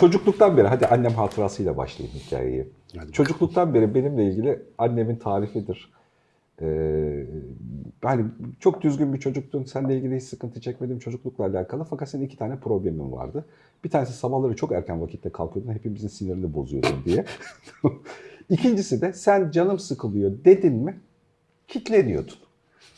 çocukluktan beri hadi annem hatırasıyla başlayayım hikayeyi. Hadi çocukluktan beri benimle ilgili annemin tarifidir. Ee, hani çok düzgün bir çocuktun, seninle ilgili hiç sıkıntı çekmedim çocuklukla alakalı. Fakat senin iki tane problemin vardı. Bir tanesi sabahları çok erken vakitte kalkıyordun, hepimizin sinirini bozuyordun diye. İkincisi de sen canım sıkılıyor dedin mi kitleniyordun.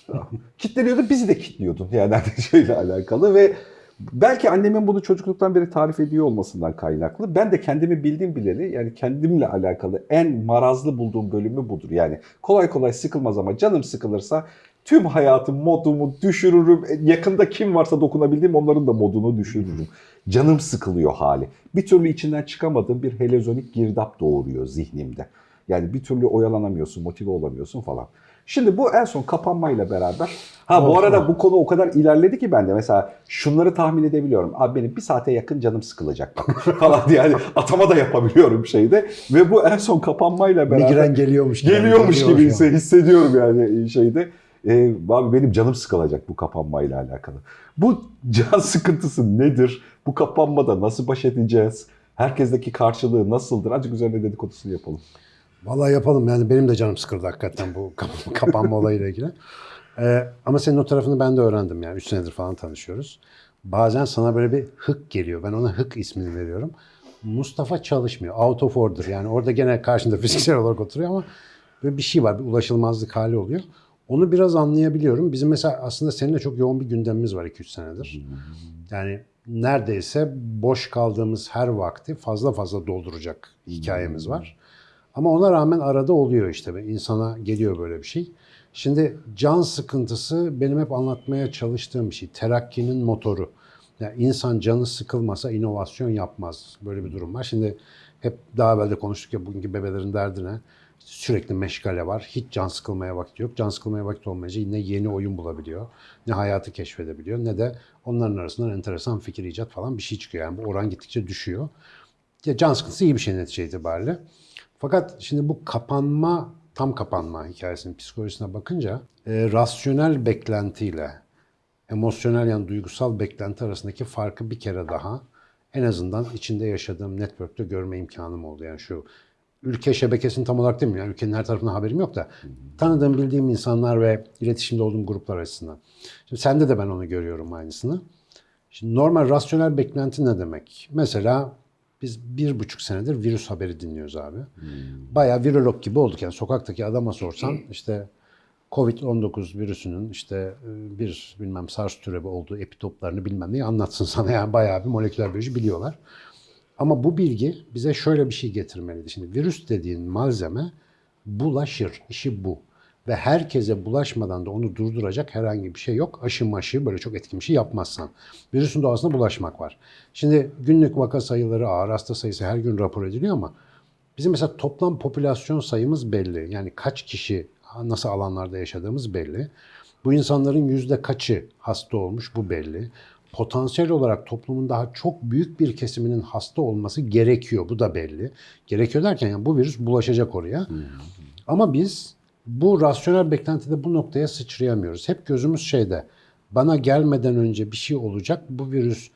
Kitleniyordun, bizi de kitliyordun yani şeyle alakalı ve belki annemin bunu çocukluktan beri tarif ediyor olmasından kaynaklı. Ben de kendimi bildiğim bileli yani kendimle alakalı en marazlı bulduğum bölümü budur. Yani kolay kolay sıkılmaz ama canım sıkılırsa tüm hayatım, modumu düşürürüm. Yakında kim varsa dokunabildiğim onların da modunu düşürürüm. Canım sıkılıyor hali. Bir türlü içinden çıkamadığım bir helezonik girdap doğuruyor zihnimde. Yani bir türlü oyalanamıyorsun, motive olamıyorsun falan. Şimdi bu en son kapanmayla beraber. Ha bu arada bu konu o kadar ilerledi ki ben de mesela şunları tahmin edebiliyorum. Abi benim bir saate yakın canım sıkılacak bak falan diye yani atama da yapabiliyorum şeyde. Ve bu en son kapanmayla beraber. Migren geliyormuş gibi. Geliyormuş Geliyor gibi hisse- hissediyorum yani şeyde. Ee, abi benim canım sıkılacak bu kapanmayla alakalı. Bu can sıkıntısı nedir? Bu kapanmada nasıl baş edeceğiz? Herkesteki karşılığı nasıldır? Azıcık üzerine dedikodusunu yapalım. Vallahi yapalım yani benim de canım sıkıldı hakikaten bu kap- kapanma olayıyla ilgili. Ee, ama senin o tarafını ben de öğrendim yani 3 senedir falan tanışıyoruz. Bazen sana böyle bir hık geliyor. Ben ona hık ismini veriyorum. Mustafa çalışmıyor. Out of order. Yani orada gene karşında fiziksel olarak oturuyor ama böyle bir şey var. Bir ulaşılmazlık hali oluyor. Onu biraz anlayabiliyorum. Bizim mesela aslında seninle çok yoğun bir gündemimiz var 2-3 senedir. Yani neredeyse boş kaldığımız her vakti fazla fazla dolduracak hikayemiz var. Ama ona rağmen arada oluyor işte. İnsana geliyor böyle bir şey. Şimdi can sıkıntısı benim hep anlatmaya çalıştığım bir şey. Terakkinin motoru. Yani insan canı sıkılmasa inovasyon yapmaz. Böyle bir durum var. Şimdi hep daha evvel de konuştuk ya bugünkü bebelerin derdine. Sürekli meşgale var. Hiç can sıkılmaya vakit yok. Can sıkılmaya vakit olmayınca ne yeni oyun bulabiliyor, ne hayatı keşfedebiliyor, ne de onların arasından enteresan fikir icat falan bir şey çıkıyor. Yani bu oran gittikçe düşüyor. Ya can sıkıntısı iyi bir şey netice itibariyle. Fakat şimdi bu kapanma, tam kapanma hikayesinin psikolojisine bakınca e, rasyonel beklentiyle emosyonel yani duygusal beklenti arasındaki farkı bir kere daha en azından içinde yaşadığım network'te görme imkanım oldu. Yani şu ülke şebekesini tam olarak değil mi? Yani ülkenin her tarafından haberim yok da tanıdığım, bildiğim insanlar ve iletişimde olduğum gruplar açısından. Şimdi sende de ben onu görüyorum aynısını. Şimdi normal rasyonel beklenti ne demek? Mesela biz bir buçuk senedir virüs haberi dinliyoruz abi. Bayağı virolog gibi olduk. Yani sokaktaki adama sorsan işte Covid-19 virüsünün işte e, bir bilmem SARS türevi olduğu epitoplarını bilmem neyi anlatsın sana. Yani bayağı bir moleküler biyoloji biliyorlar. Ama bu bilgi bize şöyle bir şey getirmeliydi. Şimdi virüs dediğin malzeme bulaşır. İşi bu. Ve herkese bulaşmadan da onu durduracak herhangi bir şey yok. Aşı maşı böyle çok etkin bir şey yapmazsan. Virüsün doğasında bulaşmak var. Şimdi günlük vaka sayıları, ağır hasta sayısı her gün rapor ediliyor ama bizim mesela toplam popülasyon sayımız belli. Yani kaç kişi nasıl alanlarda yaşadığımız belli. Bu insanların yüzde kaçı hasta olmuş bu belli. Potansiyel olarak toplumun daha çok büyük bir kesiminin hasta olması gerekiyor. Bu da belli. Gerekiyor derken yani bu virüs bulaşacak oraya. Ama biz bu rasyonel beklentide bu noktaya sıçrayamıyoruz. Hep gözümüz şeyde. Bana gelmeden önce bir şey olacak. Bu virüs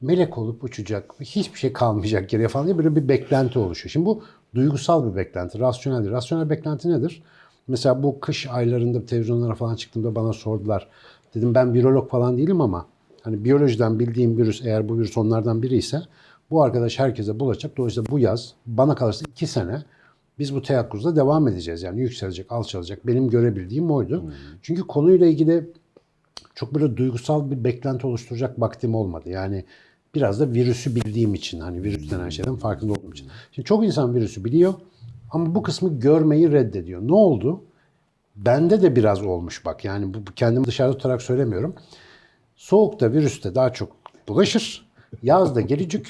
melek olup uçacak. Hiçbir şey kalmayacak geriye falan diye böyle bir beklenti oluşuyor. Şimdi bu duygusal bir beklenti. Rasyonel değil. Rasyonel beklenti nedir? Mesela bu kış aylarında televizyonlara falan çıktığımda bana sordular. Dedim ben virolog falan değilim ama hani biyolojiden bildiğim virüs eğer bu virüs onlardan biri ise bu arkadaş herkese bulaşacak. Dolayısıyla bu yaz bana kalırsa iki sene biz bu teyakkuzda devam edeceğiz. Yani yükselecek, alçalacak. Benim görebildiğim oydu. Çünkü konuyla ilgili çok böyle duygusal bir beklenti oluşturacak vaktim olmadı. Yani biraz da virüsü bildiğim için hani virüs denen şeyden farkında olduğum için. Şimdi çok insan virüsü biliyor ama bu kısmı görmeyi reddediyor. Ne oldu? Bende de biraz olmuş bak. Yani bu kendimi dışarıda tutarak söylemiyorum. Soğukta virüste daha çok bulaşır. Yazda gelecek.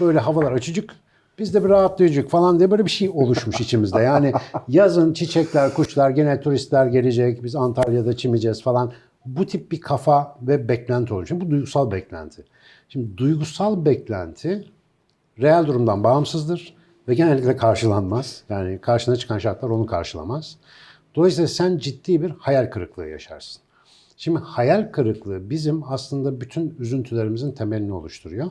Böyle havalar açıcık. Biz de bir rahatlayacak falan diye böyle bir şey oluşmuş içimizde. Yani yazın çiçekler, kuşlar, gene turistler gelecek. Biz Antalya'da çimeceğiz falan. Bu tip bir kafa ve beklenti oluşuyor. Bu duygusal beklenti. Şimdi duygusal beklenti reel durumdan bağımsızdır ve genellikle karşılanmaz. Yani karşına çıkan şartlar onu karşılamaz. Dolayısıyla sen ciddi bir hayal kırıklığı yaşarsın. Şimdi hayal kırıklığı bizim aslında bütün üzüntülerimizin temelini oluşturuyor.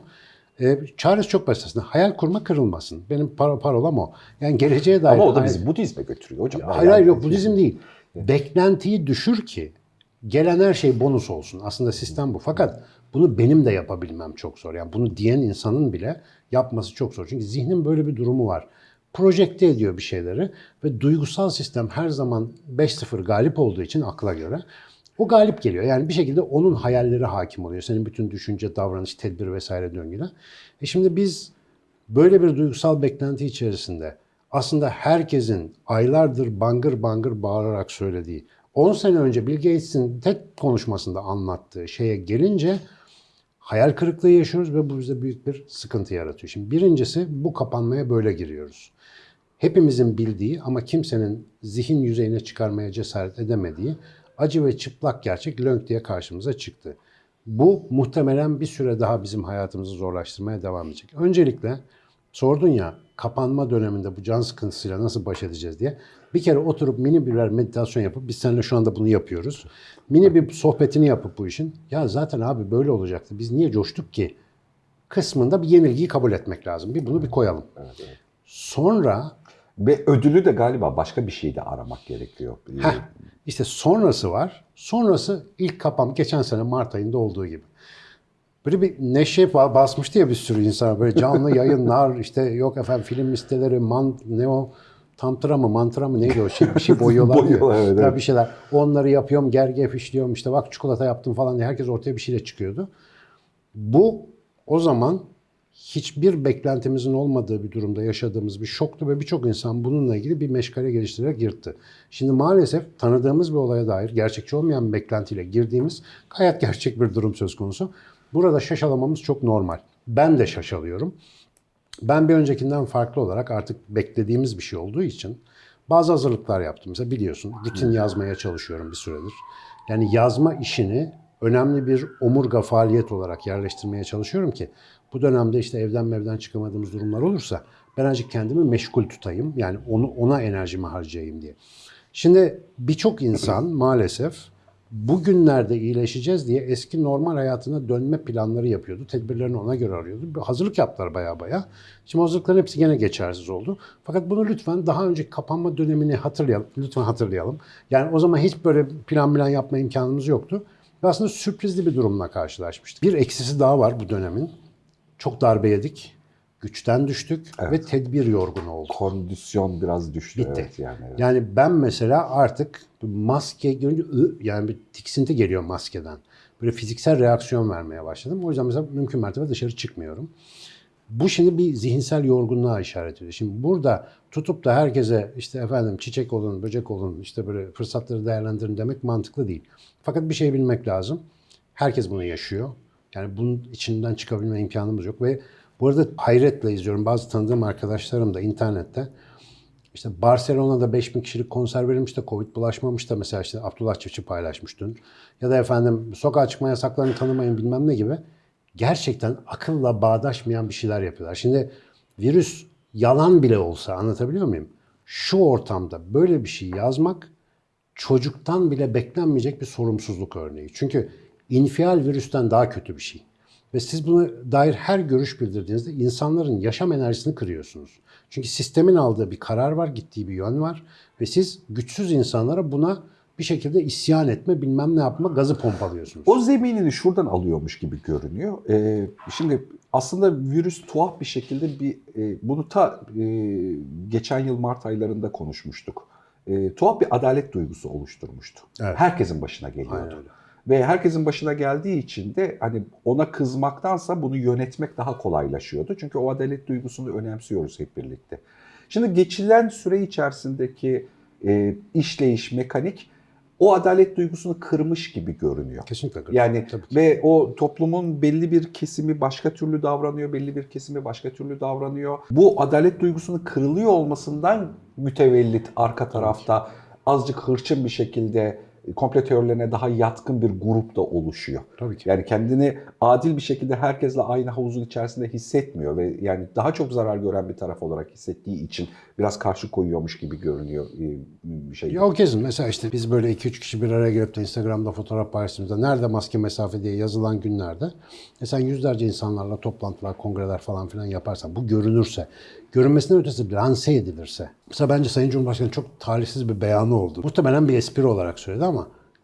E, çaresi çok basit aslında. Hayal kurma kırılmasın. Benim par parolam o. Yani geleceğe dair... Ama o da hayal- bizi Budizme götürüyor hocam. Hayır hayır yok Budizm değil. Beklentiyi düşür ki gelen her şey bonus olsun. Aslında sistem bu. Fakat bunu benim de yapabilmem çok zor. Yani bunu diyen insanın bile yapması çok zor. Çünkü zihnin böyle bir durumu var. Projekte ediyor bir şeyleri ve duygusal sistem her zaman 5-0 galip olduğu için akla göre o galip geliyor. Yani bir şekilde onun hayalleri hakim oluyor. Senin bütün düşünce, davranış, tedbir vesaire döngüne. E şimdi biz böyle bir duygusal beklenti içerisinde aslında herkesin aylardır bangır bangır bağırarak söylediği 10 sene önce Bill Gates'in TED konuşmasında anlattığı şeye gelince hayal kırıklığı yaşıyoruz ve bu bize büyük bir sıkıntı yaratıyor. Şimdi birincisi bu kapanmaya böyle giriyoruz. Hepimizin bildiği ama kimsenin zihin yüzeyine çıkarmaya cesaret edemediği acı ve çıplak gerçek lönk diye karşımıza çıktı. Bu muhtemelen bir süre daha bizim hayatımızı zorlaştırmaya devam edecek. Öncelikle sordun ya kapanma döneminde bu can sıkıntısıyla nasıl baş edeceğiz diye. Bir kere oturup mini birer meditasyon yapıp biz seninle şu anda bunu yapıyoruz. Mini bir sohbetini yapıp bu işin ya zaten abi böyle olacaktı. Biz niye coştuk ki? Kısmında bir yenilgiyi kabul etmek lazım. Bir bunu bir koyalım. Sonra Ve ödülü de galiba başka bir şeyde aramak gerekiyor. Heh, işte sonrası var. Sonrası ilk kapam geçen sene Mart ayında olduğu gibi. Böyle bir neşe ba- basmıştı ya bir sürü insan. Böyle canlı yayınlar işte yok efendim film listeleri man, ne o tantra mı mantra mı neydi o şey bir şey boyuyorlar. ya. Boyuyorlar, evet, evet. bir şeyler. Onları yapıyorum gergef işliyorum işte bak çikolata yaptım falan diye herkes ortaya bir şeyle çıkıyordu. Bu o zaman hiçbir beklentimizin olmadığı bir durumda yaşadığımız bir şoktu ve birçok insan bununla ilgili bir meşgale geliştirerek yırttı. Şimdi maalesef tanıdığımız bir olaya dair gerçekçi olmayan bir beklentiyle girdiğimiz gayet gerçek bir durum söz konusu. Burada şaşalamamız çok normal. Ben de şaşalıyorum. Ben bir öncekinden farklı olarak artık beklediğimiz bir şey olduğu için bazı hazırlıklar yaptım. Mesela biliyorsun rutin yazmaya çalışıyorum bir süredir. Yani yazma işini önemli bir omurga faaliyet olarak yerleştirmeye çalışıyorum ki bu dönemde işte evden mevden çıkamadığımız durumlar olursa ben azıcık kendimi meşgul tutayım. Yani onu ona enerjimi harcayayım diye. Şimdi birçok insan maalesef bugünlerde iyileşeceğiz diye eski normal hayatına dönme planları yapıyordu. Tedbirlerini ona göre arıyordu. Bir hazırlık yaptılar baya baya. Şimdi hazırlıkların hepsi gene geçersiz oldu. Fakat bunu lütfen daha önceki kapanma dönemini hatırlayalım. Lütfen hatırlayalım. Yani o zaman hiç böyle plan plan yapma imkanımız yoktu. Ve aslında sürprizli bir durumla karşılaşmıştık. Bir eksisi daha var bu dönemin. Çok darbe yedik. Güçten düştük ve tedbir yorgunu olduk. Kondisyon biraz düştü. Bitti. Evet, yani, evet. Yani ben mesela artık maske görünce yani bir tiksinti geliyor maskeden. Böyle fiziksel reaksiyon vermeye başladım. O yüzden mesela mümkün mertebe dışarı çıkmıyorum. Bu şimdi bir zihinsel yorgunluğa işaret ediyor. Şimdi burada tutup da herkese işte efendim çiçek olun, böcek olun, işte böyle fırsatları değerlendirin demek mantıklı değil. Fakat bir şey bilmek lazım. Herkes bunu yaşıyor. Yani bunun içinden çıkabilme imkanımız yok ve bu arada hayretle izliyorum. Bazı tanıdığım arkadaşlarım da internette işte Barcelona'da 5000 kişilik konser verilmiş de Covid bulaşmamış da mesela işte Abdullah Çiftçi paylaşmış. Ya da efendim sokağa çıkma yasaklarını tanımayın bilmem ne gibi. Gerçekten akılla bağdaşmayan bir şeyler yapıyorlar. Şimdi virüs yalan bile olsa anlatabiliyor muyum? Şu ortamda böyle bir şey yazmak çocuktan bile beklenmeyecek bir sorumsuzluk örneği. Çünkü infial virüsten daha kötü bir şey. Ve siz buna dair her görüş bildirdiğinizde insanların yaşam enerjisini kırıyorsunuz. Çünkü sistemin aldığı bir karar var, gittiği bir yön var. Ve siz güçsüz insanlara buna bir şekilde isyan etme, bilmem ne yapma gazı pompalıyorsunuz. O zeminini şuradan alıyormuş gibi görünüyor. Ee, şimdi aslında virüs tuhaf bir şekilde bir e, bunu ta e, geçen yıl Mart aylarında konuşmuştuk. E, tuhaf bir adalet duygusu oluşturmuştu. Evet. Herkesin başına geliyordu. Aynen. Ve herkesin başına geldiği için de hani ona kızmaktansa bunu yönetmek daha kolaylaşıyordu. Çünkü o adalet duygusunu önemsiyoruz hep birlikte. Şimdi geçilen süre içerisindeki e, işleyiş, mekanik o adalet duygusunu kırmış gibi görünüyor. Kesinlikle. Yani Tabii ki. ve o toplumun belli bir kesimi başka türlü davranıyor, belli bir kesimi başka türlü davranıyor. Bu adalet duygusunun kırılıyor olmasından mütevellit arka tarafta azıcık hırçın bir şekilde komplo teorilerine daha yatkın bir grup da oluşuyor. Tabii ki. Yani kendini adil bir şekilde herkesle aynı havuzun içerisinde hissetmiyor ve yani daha çok zarar gören bir taraf olarak hissettiği için biraz karşı koyuyormuş gibi görünüyor e, bir şey. Ya o kesin. Mesela işte biz böyle 2-3 kişi bir araya gelip de Instagram'da fotoğraf paylaştığımızda nerede maske mesafe diye yazılan günlerde e sen yüzlerce insanlarla toplantılar, kongreler falan filan yaparsan bu görünürse, görünmesinden ötesi lanse edilirse. Mesela bence Sayın Cumhurbaşkanı çok talihsiz bir beyanı oldu. Muhtemelen bir espri olarak söyledi ama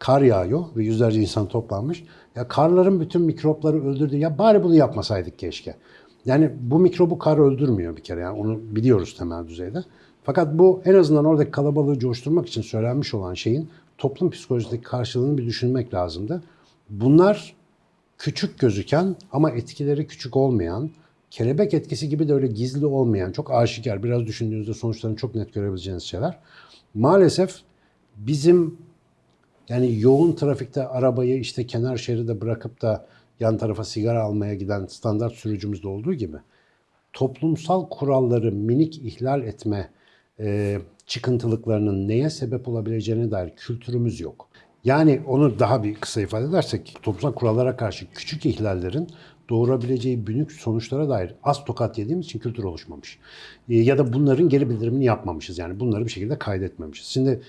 kar yağıyor ve yüzlerce insan toplanmış. Ya karların bütün mikropları öldürdü. Ya bari bunu yapmasaydık keşke. Yani bu mikrobu kar öldürmüyor bir kere. Yani onu biliyoruz temel düzeyde. Fakat bu en azından oradaki kalabalığı coşturmak için söylenmiş olan şeyin toplum psikolojisindeki karşılığını bir düşünmek lazımdı. Bunlar küçük gözüken ama etkileri küçük olmayan, kelebek etkisi gibi de öyle gizli olmayan, çok aşikar, biraz düşündüğünüzde sonuçlarını çok net görebileceğiniz şeyler. Maalesef bizim yani yoğun trafikte arabayı işte kenar şeride bırakıp da yan tarafa sigara almaya giden standart sürücümüzde olduğu gibi toplumsal kuralları minik ihlal etme e, çıkıntılıklarının neye sebep olabileceğine dair kültürümüz yok. Yani onu daha bir kısa ifade edersek toplumsal kurallara karşı küçük ihlallerin doğurabileceği büyük sonuçlara dair az tokat yediğimiz için kültür oluşmamış. E, ya da bunların geri bildirimini yapmamışız. Yani bunları bir şekilde kaydetmemişiz. Şimdi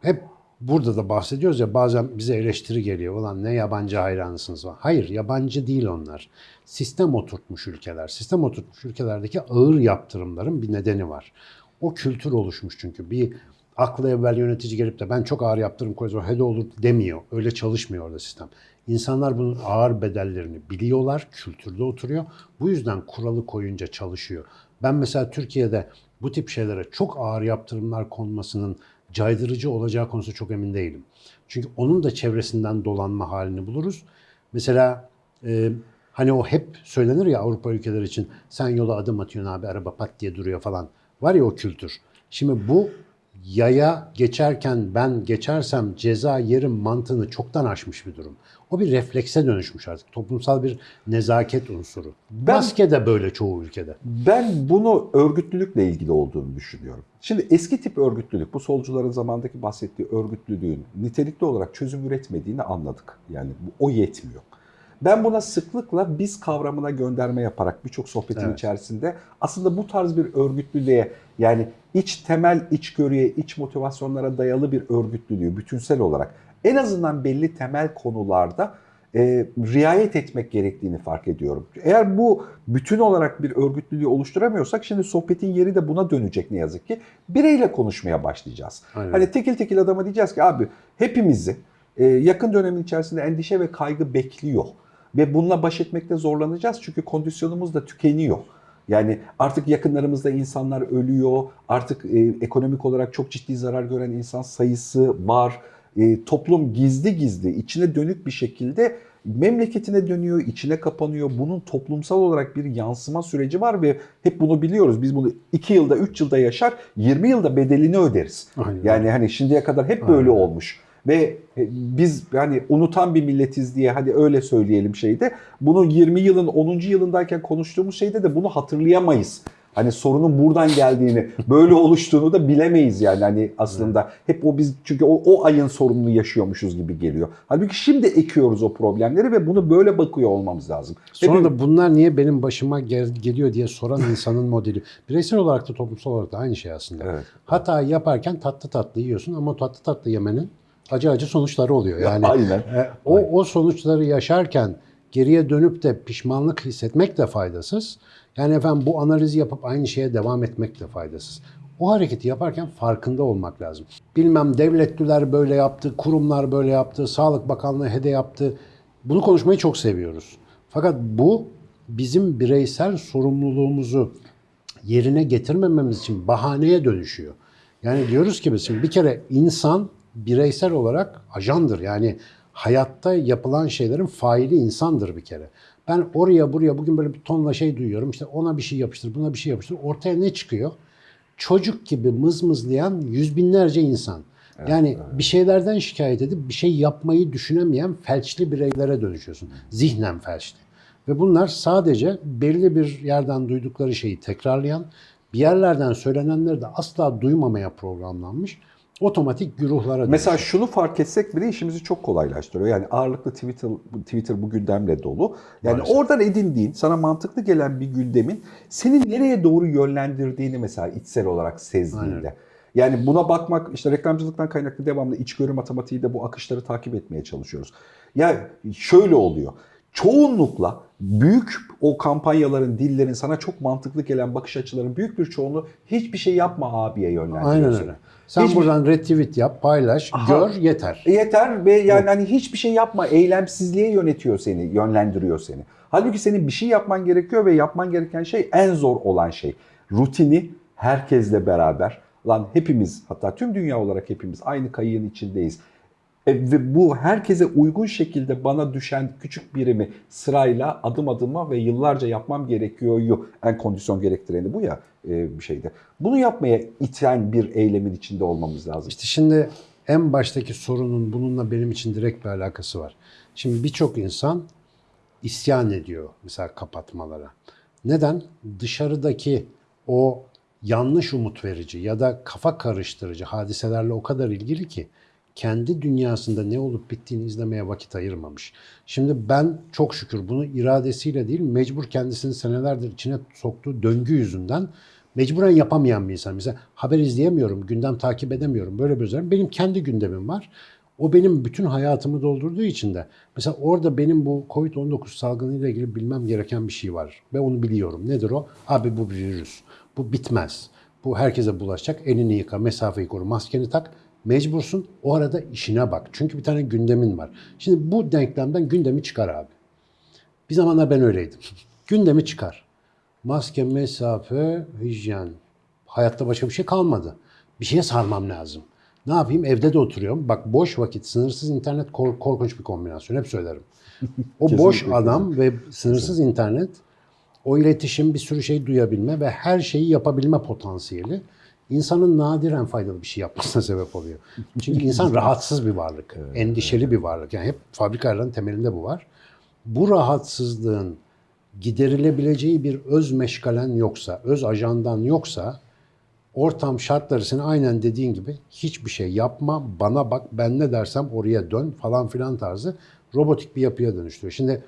hep burada da bahsediyoruz ya bazen bize eleştiri geliyor. Ulan ne yabancı hayranısınız var. Hayır yabancı değil onlar. Sistem oturtmuş ülkeler. Sistem oturtmuş ülkelerdeki ağır yaptırımların bir nedeni var. O kültür oluşmuş çünkü. Bir aklı evvel yönetici gelip de ben çok ağır yaptırım koyacağım, hede olur demiyor. Öyle çalışmıyor orada sistem. İnsanlar bunun ağır bedellerini biliyorlar, kültürde oturuyor. Bu yüzden kuralı koyunca çalışıyor. Ben mesela Türkiye'de bu tip şeylere çok ağır yaptırımlar konmasının caydırıcı olacağı konusu çok emin değilim. Çünkü onun da çevresinden dolanma halini buluruz. Mesela e, hani o hep söylenir ya Avrupa ülkeleri için sen yola adım atıyorsun abi araba pat diye duruyor falan. Var ya o kültür. Şimdi bu yaya geçerken ben geçersem ceza yerim mantığını çoktan aşmış bir durum. O bir reflekse dönüşmüş artık. Toplumsal bir nezaket unsuru. Ben- Maske de böyle çoğu ülkede. Ben bunu örgütlülükle ilgili olduğunu düşünüyorum. Şimdi eski tip örgütlülük, bu solcuların zamandaki bahsettiği örgütlülüğün nitelikli olarak çözüm üretmediğini anladık. Yani o yetmiyor. Ben buna sıklıkla biz kavramına gönderme yaparak birçok sohbetin Evet. içerisinde aslında bu tarz bir örgütlülüğe yani iç temel içgörüye, iç motivasyonlara dayalı bir örgütlülüğü bütünsel olarak en azından belli temel konularda e, riayet etmek gerektiğini fark ediyorum. Eğer bu bütün olarak bir örgütlülüğü oluşturamıyorsak şimdi sohbetin yeri de buna dönecek ne yazık ki. Bireyle konuşmaya başlayacağız. Aynen. Hani tekil tekil adama diyeceğiz ki abi hepimizi e, yakın dönemin içerisinde endişe ve kaygı bekliyor. Ve bununla baş etmekte zorlanacağız çünkü kondisyonumuz da tükeniyor. Yani artık yakınlarımızda insanlar ölüyor, artık e, ekonomik olarak çok ciddi zarar gören insan sayısı var. E, toplum gizli gizli, içine dönük bir şekilde memleketine dönüyor, içine kapanıyor. Bunun toplumsal olarak bir yansıma süreci var ve hep bunu biliyoruz. Biz bunu 2 yılda, 3 yılda yaşar, 20 yılda bedelini öderiz. Aynen. Yani hani şimdiye kadar hep böyle Aynen. olmuş. Ve e, biz yani unutan bir milletiz diye hadi öyle söyleyelim şeyde. Bunu 20 yılın 10. yılındayken konuştuğumuz şeyde de bunu hatırlayamayız. Hani sorunun buradan geldiğini, böyle oluştuğunu da bilemeyiz yani hani aslında. Hep o biz çünkü o, o ayın sorununu yaşıyormuşuz gibi geliyor. Halbuki şimdi ekiyoruz o problemleri ve bunu böyle bakıyor olmamız lazım. Sonra Hepimiz- da bunlar niye benim başıma gel- geliyor diye soran insanın modeli. Bireysel olarak da toplumsal olarak da aynı şey aslında. Evet. Hata yaparken tatlı tatlı yiyorsun ama tatlı tatlı yemenin acı acı sonuçları oluyor. Yani Aynen. e, o, o sonuçları yaşarken geriye dönüp de pişmanlık hissetmek de faydasız. Yani efendim bu analizi yapıp aynı şeye devam etmek de faydasız. O hareketi yaparken farkında olmak lazım. Bilmem devletliler böyle yaptı, kurumlar böyle yaptı, Sağlık Bakanlığı hede yaptı. Bunu konuşmayı çok seviyoruz. Fakat bu bizim bireysel sorumluluğumuzu yerine getirmememiz için bahaneye dönüşüyor. Yani diyoruz ki biz bir kere insan bireysel olarak ajandır. Yani hayatta yapılan şeylerin faili insandır bir kere. Ben oraya buraya bugün böyle bir tonla şey duyuyorum. İşte ona bir şey yapıştır, buna bir şey yapıştır. Ortaya ne çıkıyor? Çocuk gibi mızmızlayan yüz binlerce insan. Yani bir şeylerden şikayet edip bir şey yapmayı düşünemeyen felçli bireylere dönüşüyorsun. Zihnen felçli. Ve bunlar sadece belli bir yerden duydukları şeyi tekrarlayan, bir yerlerden söylenenleri de asla duymamaya programlanmış. Otomatik güruhlara Mesela dönüşüyor. şunu fark etsek bile işimizi çok kolaylaştırıyor. Yani ağırlıklı Twitter Twitter bu gündemle dolu. Yani Maalesef. oradan edindiğin, sana mantıklı gelen bir gündemin seni nereye doğru yönlendirdiğini mesela içsel olarak sezdiğinde. Aynen. Yani buna bakmak işte reklamcılıktan kaynaklı devamlı içgörü matematiği de bu akışları takip etmeye çalışıyoruz. Yani şöyle oluyor. Çoğunlukla büyük o kampanyaların, dillerin sana çok mantıklı gelen bakış açıların büyük bir çoğunluğu hiçbir şey yapma abiye yönlendiriyor. Aynen seni. öyle. Sen Hiçbir- buradan retweet yap, paylaş, Aha. gör yeter. Yeter ve yani hani hiçbir şey yapma, eylemsizliğe yönetiyor seni, yönlendiriyor seni. Halbuki senin bir şey yapman gerekiyor ve yapman gereken şey en zor olan şey. Rutini herkesle beraber, lan hepimiz hatta tüm dünya olarak hepimiz aynı kayığın içindeyiz. E, ve bu herkese uygun şekilde bana düşen küçük birimi sırayla adım adıma ve yıllarca yapmam gerekiyor. En kondisyon gerektireni bu ya e, bir şeyde. Bunu yapmaya iten bir eylemin içinde olmamız lazım. İşte şimdi en baştaki sorunun bununla benim için direkt bir alakası var. Şimdi birçok insan isyan ediyor mesela kapatmalara. Neden? Dışarıdaki o yanlış umut verici ya da kafa karıştırıcı hadiselerle o kadar ilgili ki kendi dünyasında ne olup bittiğini izlemeye vakit ayırmamış. Şimdi ben çok şükür bunu iradesiyle değil mecbur kendisini senelerdir içine soktuğu döngü yüzünden mecburen yapamayan bir insan. Mesela haber izleyemiyorum, gündem takip edemiyorum. Böyle bir özellik. Benim kendi gündemim var. O benim bütün hayatımı doldurduğu için de mesela orada benim bu Covid-19 salgınıyla ilgili bilmem gereken bir şey var. Ve onu biliyorum. Nedir o? Abi bu bir virüs. Bu bitmez. Bu herkese bulaşacak. Elini yıka, mesafeyi koru, maskeni tak. Mecbursun. O arada işine bak. Çünkü bir tane gündemin var. Şimdi bu denklemden gündemi çıkar abi. Bir zamanlar ben öyleydim. Gündemi çıkar. Maske, mesafe, hijyen. Hayatta başka bir şey kalmadı. Bir şeye sarmam lazım. Ne yapayım? Evde de oturuyorum. Bak boş vakit, sınırsız internet kork- korkunç bir kombinasyon. Hep söylerim. O boş adam ve sınırsız internet, o iletişim, bir sürü şey duyabilme ve her şeyi yapabilme potansiyeli insanın nadiren faydalı bir şey yapmasına sebep oluyor. Çünkü insan rahatsız bir varlık, endişeli bir varlık. Yani hep fabrikaların temelinde bu var. Bu rahatsızlığın giderilebileceği bir öz meşgalen yoksa, öz ajandan yoksa ortam şartları seni aynen dediğin gibi hiçbir şey yapma, bana bak, ben ne dersem oraya dön falan filan tarzı robotik bir yapıya dönüştürüyor. Şimdi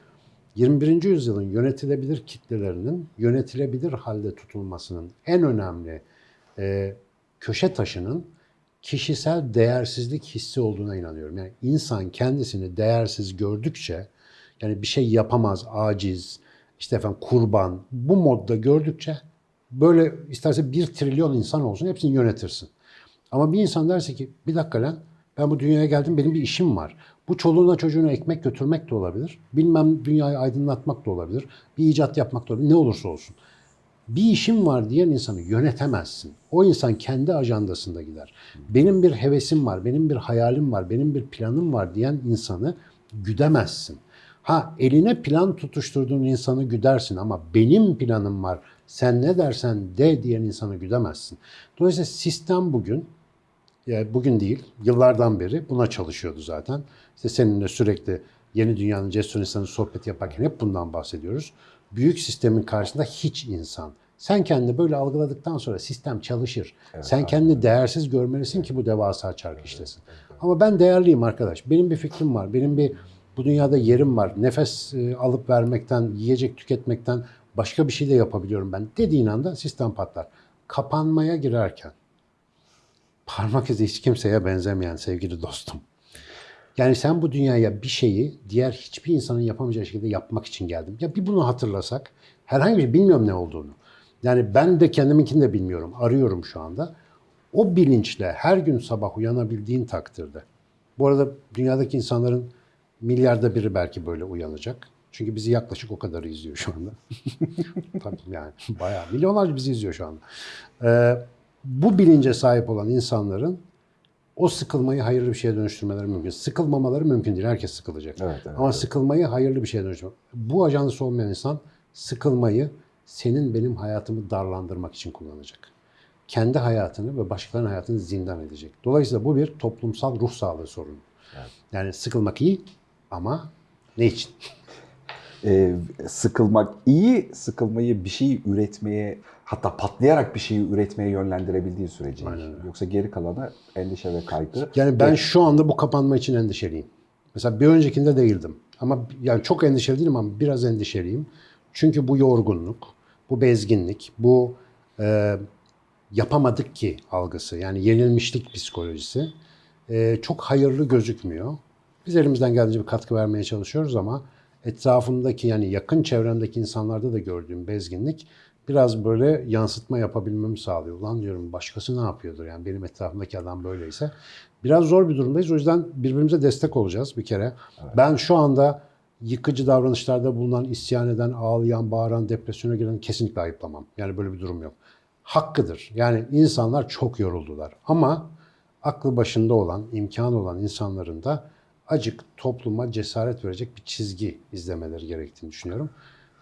21. yüzyılın yönetilebilir kitlelerinin yönetilebilir halde tutulmasının en önemli e, köşe taşının kişisel değersizlik hissi olduğuna inanıyorum. Yani insan kendisini değersiz gördükçe, yani bir şey yapamaz, aciz, işte efendim kurban, bu modda gördükçe böyle isterse bir trilyon insan olsun hepsini yönetirsin. Ama bir insan derse ki bir dakika lan ben bu dünyaya geldim benim bir işim var. Bu çoluğuna çocuğuna ekmek götürmek de olabilir. Bilmem dünyayı aydınlatmak da olabilir. Bir icat yapmak da olabilir. Ne olursa olsun. Bir işim var diyen insanı yönetemezsin. O insan kendi ajandasında gider. Benim bir hevesim var, benim bir hayalim var, benim bir planım var diyen insanı güdemezsin. Ha eline plan tutuşturduğun insanı güdersin ama benim planım var, sen ne dersen de diyen insanı güdemezsin. Dolayısıyla sistem bugün yani bugün değil, yıllardan beri buna çalışıyordu zaten. İşte seninle sürekli yeni dünyanın cesur insanı sohbet yaparken hep bundan bahsediyoruz. Büyük sistemin karşısında hiç insan. Sen kendini böyle algıladıktan sonra sistem çalışır. Sen kendini değersiz görmelisin ki bu devasa çark işlesin. Ama ben değerliyim arkadaş. Benim bir fikrim var. Benim bir bu dünyada yerim var. Nefes e, alıp vermekten, yiyecek tüketmekten başka bir şey de yapabiliyorum ben dediğin anda sistem patlar. Kapanmaya girerken parmak izi hiç kimseye benzemeyen sevgili dostum. Yani sen bu dünyaya bir şeyi diğer hiçbir insanın yapamayacağı şekilde yapmak için geldin. Ya bir bunu hatırlasak, herhangi bir şey bilmiyorum ne olduğunu. Yani ben de kendiminkini de bilmiyorum, arıyorum şu anda. O bilinçle her gün sabah uyanabildiğin takdirde. Bu arada dünyadaki insanların milyarda biri belki böyle uyanacak. Çünkü bizi yaklaşık o kadar izliyor şu anda. Tabii yani bayağı milyonlarca bizi izliyor şu anda. Ee, bu bilince sahip olan insanların o sıkılmayı hayırlı bir şeye dönüştürmeleri mümkün. Sıkılmamaları mümkün değil. Herkes sıkılacak. Evet, evet, Ama sıkılmayı hayırlı bir şeye dönüştürmek. Bu ajansı olmayan insan sıkılmayı senin benim hayatımı darlandırmak için kullanacak. Kendi hayatını ve başkalarının hayatını zindan edecek. Dolayısıyla bu bir toplumsal ruh sağlığı sorunu. Yani sıkılmak iyi ama ne için? Ee, sıkılmak iyi, sıkılmayı bir şey üretmeye hatta patlayarak bir şeyi üretmeye yönlendirebildiği sürece. Yoksa geri kalanı endişe ve kaygı. Yani ben şu anda bu kapanma için endişeliyim. Mesela bir öncekinde değildim. Ama yani çok endişeli değilim ama biraz endişeliyim. Çünkü bu yorgunluk, bu bezginlik, bu e, yapamadık ki algısı yani yenilmişlik psikolojisi e, çok hayırlı gözükmüyor. Biz elimizden geldiğince bir katkı vermeye çalışıyoruz ama etrafımdaki yani yakın çevremdeki insanlarda da gördüğüm bezginlik biraz böyle yansıtma yapabilmemi sağlıyor. Ulan diyorum başkası ne yapıyordur yani benim etrafımdaki adam böyleyse. Biraz zor bir durumdayız. O yüzden birbirimize destek olacağız bir kere. Ben şu anda yıkıcı davranışlarda bulunan, isyan eden, ağlayan, bağıran, depresyona giren kesinlikle ayıplamam. Yani böyle bir durum yok. Hakkıdır. Yani insanlar çok yoruldular. Ama aklı başında olan, imkanı olan insanların da acık topluma cesaret verecek bir çizgi izlemeleri gerektiğini düşünüyorum.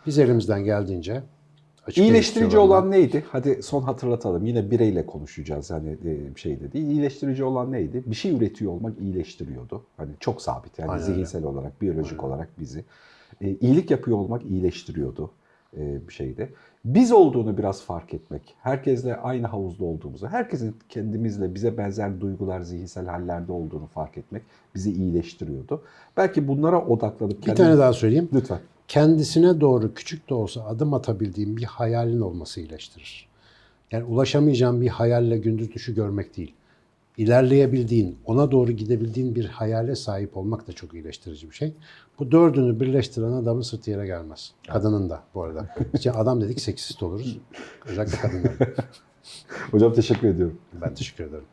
Biz elimizden geldiğince açık İyileştirici olan neydi? Hadi son hatırlatalım. Yine bireyle konuşacağız hani şey de değil. İyileştirici olan neydi? Bir şey üretiyor olmak iyileştiriyordu. Hani çok sabit yani Aynen öyle. zihinsel olarak, biyolojik olarak bizi. E, iyilik yapıyor olmak iyileştiriyordu e, bir şeyde. Biz olduğunu biraz fark etmek, herkesle aynı havuzda olduğumuzu, herkesin kendimizle bize benzer duygular, zihinsel hallerde olduğunu fark etmek bizi iyileştiriyordu. Belki bunlara odaklanıp Bir tane daha söyleyeyim. Lütfen. Kendisine doğru küçük de olsa adım atabildiğin bir hayalin olması iyileştirir. Yani ulaşamayacağın bir hayalle gündüz düşü görmek değil. İlerleyebildiğin, ona doğru gidebildiğin bir hayale sahip olmak da çok iyileştirici bir şey. Bu dördünü birleştiren adamın sırtı yere gelmez. Kadının da bu arada. İşte adam dedik seksist oluruz. Özellikle kadınlar. Hocam teşekkür ediyorum. Ben teşekkür ederim.